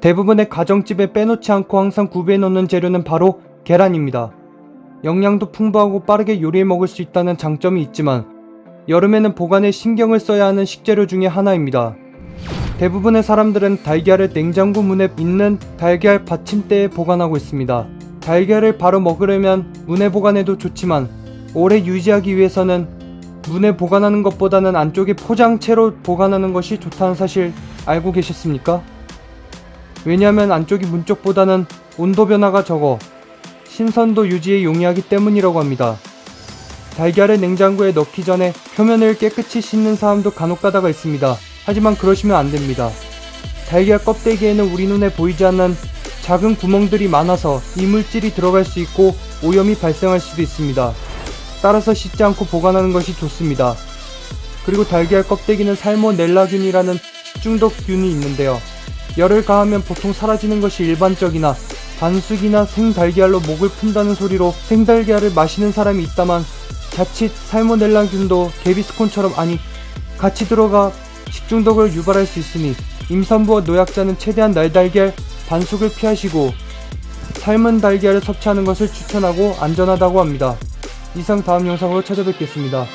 대부분의 가정집에 빼놓지 않고 항상 구비해 놓는 재료는 바로 계란입니다. 영양도 풍부하고 빠르게 요리해 먹을 수 있다는 장점이 있지만 여름에는 보관에 신경을 써야 하는 식재료 중에 하나입니다. 대부분의 사람들은 달걀을 냉장고 문에 있는 달걀 받침대에 보관하고 있습니다. 달걀을 바로 먹으려면 문에 보관해도 좋지만 오래 유지하기 위해서는 문에 보관하는 것보다는 안쪽에 포장채로 보관하는 것이 좋다는 사실 알고 계셨습니까? 왜냐하면 안쪽이 문 쪽보다는 온도 변화가 적어 신선도 유지에 용이하기 때문이라고 합니다. 달걀을 냉장고에 넣기 전에 표면을 깨끗이 씻는 사람도 간혹 가다가 있습니다. 하지만 그러시면 안 됩니다. 달걀 껍데기에는 우리 눈에 보이지 않는 작은 구멍들이 많아서 이물질이 들어갈 수 있고 오염이 발생할 수도 있습니다. 따라서 씻지 않고 보관하는 것이 좋습니다. 그리고 달걀 껍데기는 살모넬라균이라는 식중독균이 있는데요. 열을 가하면 보통 사라지는 것이 일반적이나 반숙이나 생달걀로 목을 푼다는 소리로 생달걀을 마시는 사람이 있다만 자칫 살모넬라균도 개비스콘처럼 아니 같이 들어가 식중독을 유발할 수 있으니 임산부와 노약자는 최대한 날달걀 반숙을 피하시고 삶은 달걀을 섭취하는 것을 추천하고 안전하다고 합니다. 이상 다음 영상으로 찾아뵙겠습니다.